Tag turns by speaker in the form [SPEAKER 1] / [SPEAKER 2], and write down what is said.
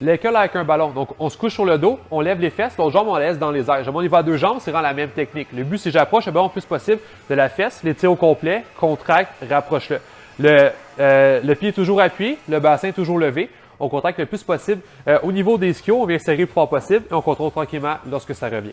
[SPEAKER 1] L'école avec un ballon. Donc, on se couche sur le dos, on lève les fesses, l'autre jambe, on laisse dans les airs. Jamais on y à deux jambes, c'est vraiment la même technique. Le but, c'est j'approche eh le ballon le plus possible de la fesse, les au complet, contracte, rapproche-le. Le, euh, le pied est toujours appuyé, le bassin est toujours levé. On contracte le plus possible. Euh, au niveau des skis, on vient serrer le plus fort possible et on contrôle tranquillement lorsque ça revient.